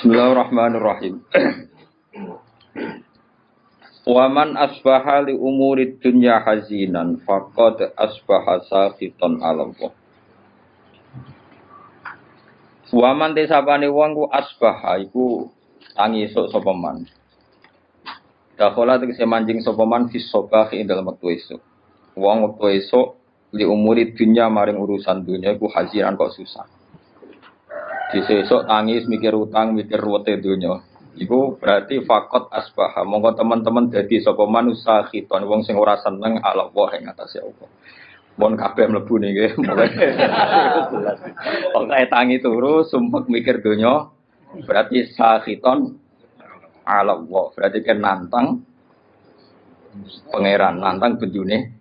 Bismillahirrahmanirrahim. Waman asbaha li umuri dunya hazinan faqad asbaha sakhitan ala Allah. Waman desabane wong ku asbaha iku tangi esuk sapa man. Dakhala tegese manjing sapa man fi sabah ing dalem wektu esuk. Wong wektu esuk li umuri dunya maring urusan dunya iku haziran kok susah. Di sesuk tangis mikir utang, mikir ruwete dunya. Iku berarti fakot asbah. Monggo teman-teman jadi sapa manusia khiton wong sing ora seneng ala Allah ing atase Allah. Mon kabeh mlebu niki mulai. Pokoke tangi turu sumpek mikir donya berarti sakhiton ala Allah. Berarti kan nantang pangeran, nantang bejune.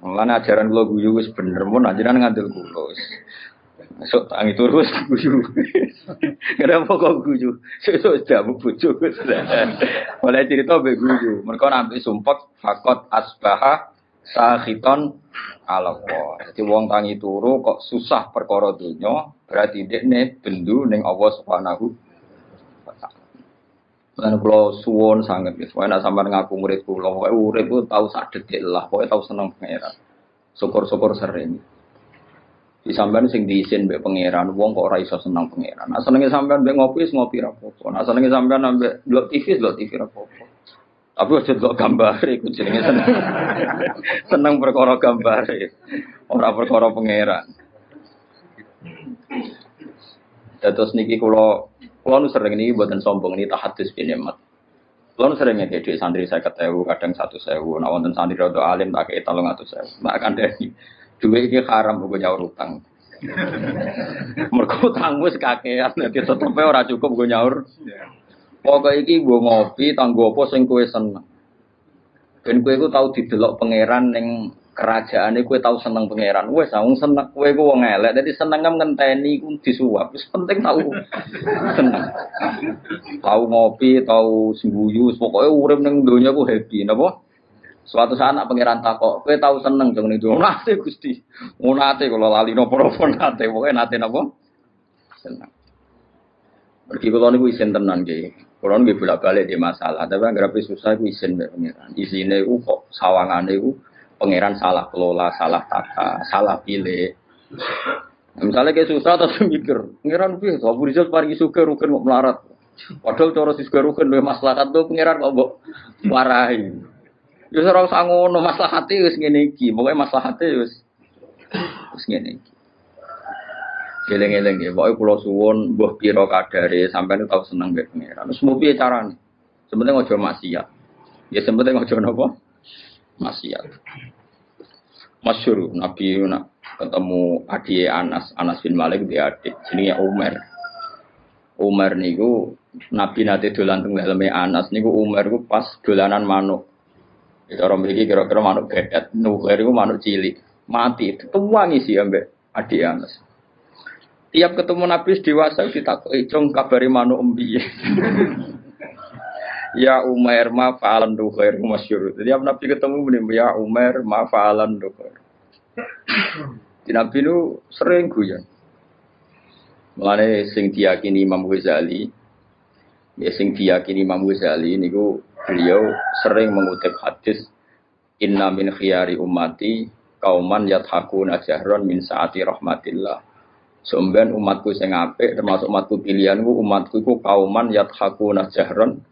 Mulane ajaran kula guyu wis bener mun ajaran ngandel kula. Sok tangi terus guyu. Kenapa kok guyu? Sesuk jamu bojo. Oleh cerita mbek guyu. Mereka nanti sumpek fakot asbaha sakhiton ala. Jadi wong tangi turu kok susah perkara donya, berarti dekne bendu ning Allah Subhanahu. Lan kula suwon sanget wis, wae sampean ngaku murid kula, pokoke urip ku tau sak detik lah, pokoke tau seneng pangeran. Syukur-syukur sering. Di sampean sing diisin mbek pangeran, wong kok ora iso seneng pangeran. Nah senenge sampean mbek ngopi wis ngopi ra apa-apa. Nah senenge sampean mbek delok TV delok TV ra apa-apa. Tapi aja delok gambar iku jenenge seneng. seneng perkara gambar. Ora perkara pangeran. Terus niki kula kula nu sering niki mboten sombong niki tahadus bin nikmat. Kula nu sering ngeke dhuwit santri 50.000, kadang 100.000. Nah wonten santri rada alim tak kei 300.000. Mak kandhani. Duit iki haram gue nyaur utang. Mergo utang wis kakean dadi tetepe ora cukup gue nyaur. Pokoke iki gue ngopi tanggo apa sing kowe seneng. Ben kowe iku tau didelok pangeran ning kerajaan kowe tau seneng pangeran. Wes wong seneng kowe iku wong elek dadi seneng ngenteni iku disuap. Wis penting tau seneng. Tau ngopi, tau sembuyu, pokoke urip ning donya ku happy napa? Suatu saat nak pangeran takok, kowe tahu seneng dong itu. Nate Gusti. Oh nate kalau lali nopo-nopo nate, pokoke nate napa? Seneng. Pergi kula niku isin tenan nggih. Kula nggih bolak-balik di masalah, tapi anggere susah iku isin mbek pangeran. Isine iku kok sawangane iku pangeran salah kelola, salah tata, salah pilih. Nah, misalnya kayak susah terus mikir, pangeran piye? Abu Rizal paringi suka rugen kok melarat. Padahal cara sisga rugen maslahat tuh pangeran kok mbok marahi. Ya ora usah ngono, maslahate wis ngene iki. Pokoke maslahate wis wis ngene iki. Geleng-geleng ya, pokoke kula suwun mbah pira kadare sampeyan tau seneng mbek pangeran. Wis mau piye carane? Sebenarnya ojo maksiat. Ya sebenarnya ojo napa? Maksiat. Masyur Nabi nak ketemu adik Anas, Anas bin Malik di adik, jenenge Umar. Umar niku Nabi nate dolan teng daleme Anas niku Umar niku pas dolanan manuk. Cara mriki kira-kira manuk gedet, nuher itu manuk cilik, mati. Tuwangi sih ambek adik Anas. Tiap ketemu Nabi dewasa ditakoki, "Cung kabari manuk embi?" ya Umar ma fa'alan nuher masyhur. Jadi Nabi ketemu muni, "Ya Umar ma fa'alan nuher." Di Nabi itu sering guyon. Mulane sing diyakini Imam Ghazali, ya sing diyakini Imam Ghazali niku beliau sering mengutip hadis Inna min khiyari ummati kauman yathakuna jahron min saati rahmatillah. Sumben umatku sing apik termasuk umatku pilihanku umatku iku kauman yathakuna jahron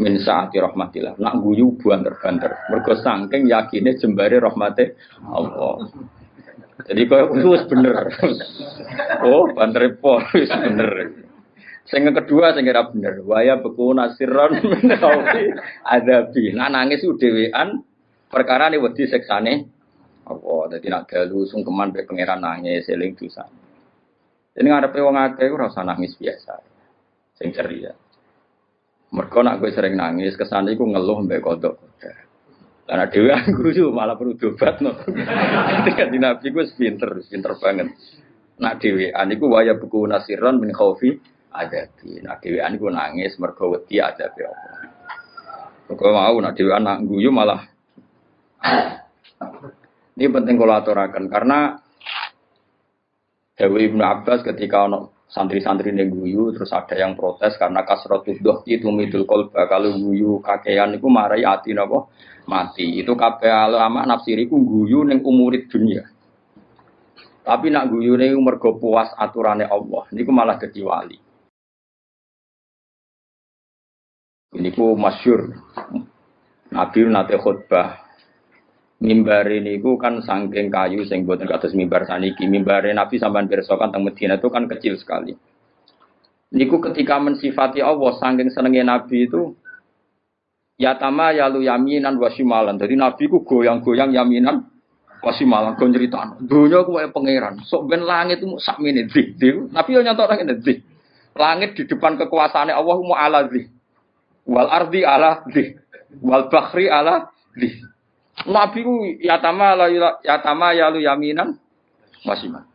min saati rahmatillah. Nak guyu banter-banter. Mergo saking yakine jembare rahmate Allah. Jadi kau itu bener. Oh, banter po wis bener. Sing kedua sing ora bener, waya beku nasiron menawi adabi. Nah nangis dhewean perkara ini wedi seksane apa dadi nak dalu sungkeman be pangeran nangis eling dosa. Ini ngarepe wong akeh ora usah nangis biasa. Sing ceria. Mergo nak gue sering nangis kesane iku ngeluh mbek kodok. Karena dewi guru malah perlu dobat no. Di nabi gue pinter, pinter banget. Nak dewi aniku waya buku nasiron min khaufi adabi. Nah dhewean iku nangis mergo wedi adabe apa. Kok mau nak dhewean nak guyu malah ini penting kalau aturakan karena Dewi Ibnu Abbas ketika ono santri-santri guyu terus ada yang protes karena kasrotul doh itu midul kolba kalau guyu kakean itu marai ati napa mati itu kabeh ulama nafsiri ku guyu ning umurit dunia tapi nak guyu ning mergo puas aturane Allah niku malah dadi wali ini ku masyur. Nabi nate khutbah. Mimbar ini ku kan sangking kayu sing buatan kados mimbar saniki. Mimbar Nabi sampean pirsa kan teng Medina itu kan kecil sekali. Niku ketika mensifati Allah sangking senengnya Nabi itu ya tama ya lu yaminan wasimalan jadi Nabi ku goyang-goyang yaminan wasimalan go nyeritaan dunya ku kaya pangeran sok ben langit itu sak Nabi yo nyantok nang dik langit di depan kekuasaannya Allah mu ala dik wal ardi ala dik wal bakhri ala dik Nabi ku yatama la yatama ya lu yaminan masih mah.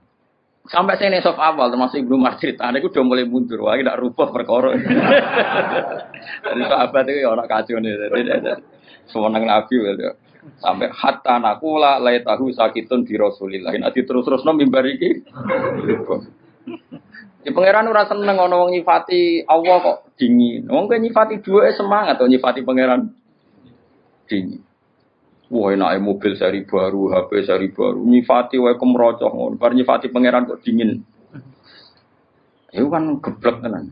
Sampai saya nesok awal termasuk Ibnu Masjid, ada itu udah mulai mundur, wah tidak rubah perkara. Jadi sahabat itu orang kacau nih, semenang Nabi gitu. Sampai hatta nakula lay tahu sakitun di Rasulillah. Nanti terus terus nom mimbar iki. Di pangeran ora seneng ono wong nyifati Allah kok dingin. Wong nyifati dua semangat, nyifati pangeran dingin. Wah enak mobil seri baru, HP seri baru, nyifati wae kemrocoh ngono. Bar nyifati pangeran kok dingin. Itu kan geblek tenan.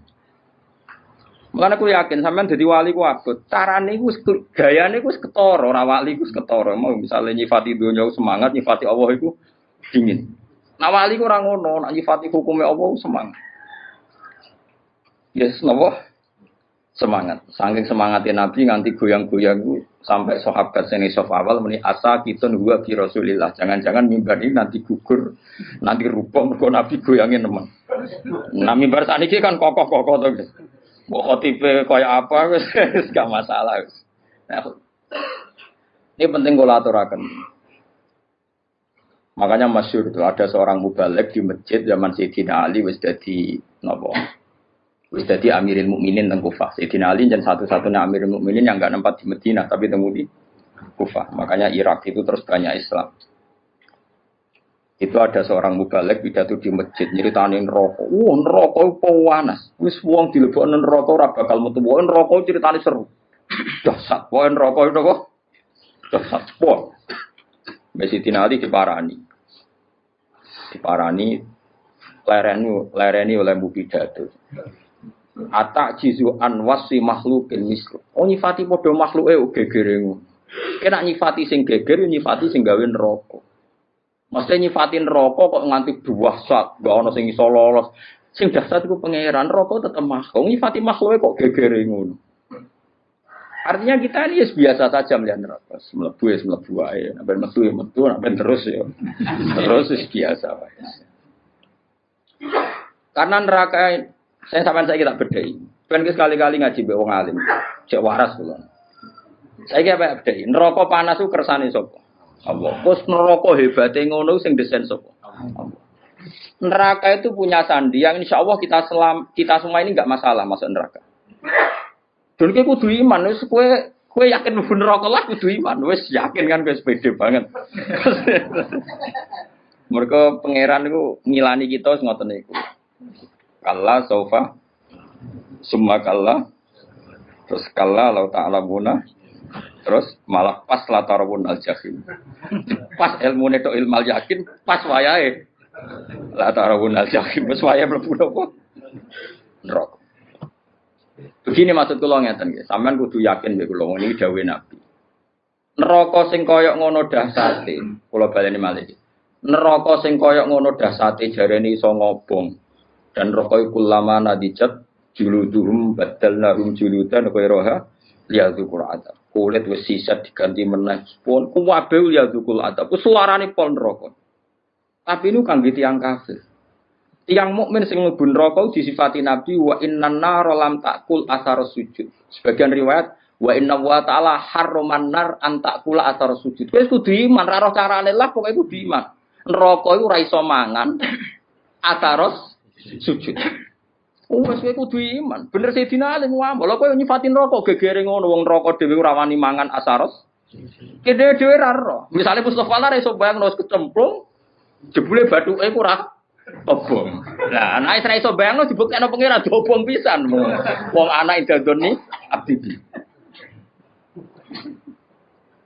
Makanya aku yakin sampean jadi wali ku abot. Carane iku gayane iku ketara, ora wali iku ketara. Mau misalnya nyifati dunia semangat, nyifati Allah iku dingin. Nah wali ku ora ngono, nak nyifati hukumnya Allah semangat. Yes, napa? Semangat. Saking semangatnya Nabi nganti goyang-goyang sampai sahabat seni sof awal meni asa kita gua ki Rasulillah. Jangan-jangan mimbar ini nanti gugur, nanti rupa mergo Nabi goyangin teman. Nah mimbar ini kan kokoh-kokoh tuh. Mau tipe kaya apa gak masalah. Nah, ini penting kalau aturakan. Makanya masyur itu ada seorang mubalek di masjid zaman Sayyidina Ali wis jadi nopo Wis dadi Amirul Mukminin teng Kufah. Sayyidina Ali dan satu-satunya Amirul Mukminin yang enggak nempat di Madinah tapi temu di Kufah. Makanya Irak itu terus banyak Islam. Itu ada seorang mubalek pidato di masjid nyeritanin rokok. Wah, rokok panas. Wis wong dilebokno neraka ora bakal metu. Wah, rokok ceritane seru. Dasar, wah rokok itu kok. Dasar, wah. Sayyidina Ali diparani. Diparani lereni lereni oleh bu pidato. Atak jizu an wasi makhlukin mislu. Oh nyifati podo makhluk eh gegere Kena nyifati sing geger nyifati sing gawe neraka. Mesti nyifatin neraka kok nganti buah sak, gak ono sing iso lolos. Sing dasar iku pangeran neraka tetep makhluk. Nyifati makhluk kok gegere ngono. Artinya kita ini biasa saja melihat neraka. Melebu ya melebu aja. Nabi metu ya metu, nabi terus ya. Terus biasa. Karena neraka saya sampai saya kita bedai. Kan sekali-kali ngaji be alim. Cek waras. Saya kira bedai. Neraka panas ku kersane sapa? Allah. Terus neraka hebate ngono sing desain sapa? Allah. Neraka itu punya sandi yang insya Allah kita selam, kita semua ini nggak masalah masuk neraka. Dan kayak kudu iman, wes kue kue yakin mlebu neraka lah kudu iman, wes yakin kan kue sepede banget. Mereka pangeran itu ngilani kita ngoten niku. Kalla sofa Summa kalla. Terus kalla lau ta'lamuna Terus malah pas latarabun al jahim. Pas ilmu neto ilmal yakin Pas wayai Latarabun al jahim Pas wayai melebu nopo? Neraka Begini maksud kula ngeten nggih, sampean kudu yakin nggih kula ini dawuh Nabi. Neraka sing koyok ngono dahsate, kula baleni malih. Neraka sing koyok ngono dahsate jarene iso ngobong dan rokoi kulama nadijat juluduhum badalnahum juludan ghairaha liyadzukur adab. Kulit wis sisa diganti meneh pun kuwabe liyadzukul adab. Ku suarane pol neraka. Tapi ini kangge tiyang kafir. Tiang mukmin sing mlebu neraka disifati Nabi wa innan nar lam takul asar sujud. Sebagian riwayat wa inna wa ta'ala harroman nar an takula asar sujud. Wis kudu iman ra roh carane lah pokoke kudu iman. Neraka iku ora iso mangan asaros sujud. Oh, wis kowe kudu iman. Bener Sayyidina Ali ngomong, lha kowe nyifatin rokok gegere ngono wong rokok dhewe ora wani mangan asaros. Kene dhewe ra ro. Misale Mustofa lah iso bayang wis kecemplung jebule bathuke ora obong. Lah anak Israel iso bayangno dibuktekno pangeran diobong pisan. Wong anak idadoni abdi.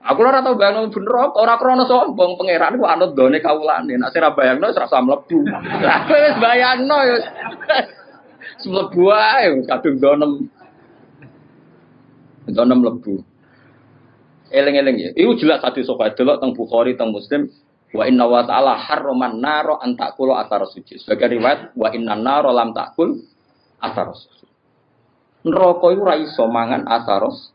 Aku ora tau bayangno bener ora krana sombong pangeran ku anut done kawulane. Nek sira bayangno wis rasa mlebu. Lah wis bayangno ya. Mlebu ae kadung donem. Donem mlebu. Eleng-eleng ya. Iku jelas hadis sahih delok teng Bukhari teng Muslim Wa inna wa ta'ala harroman naro antakulo asar suci. Sebagai riwayat, wa inna naro lam takul asar suci. Neraka itu ra iso mangan asaros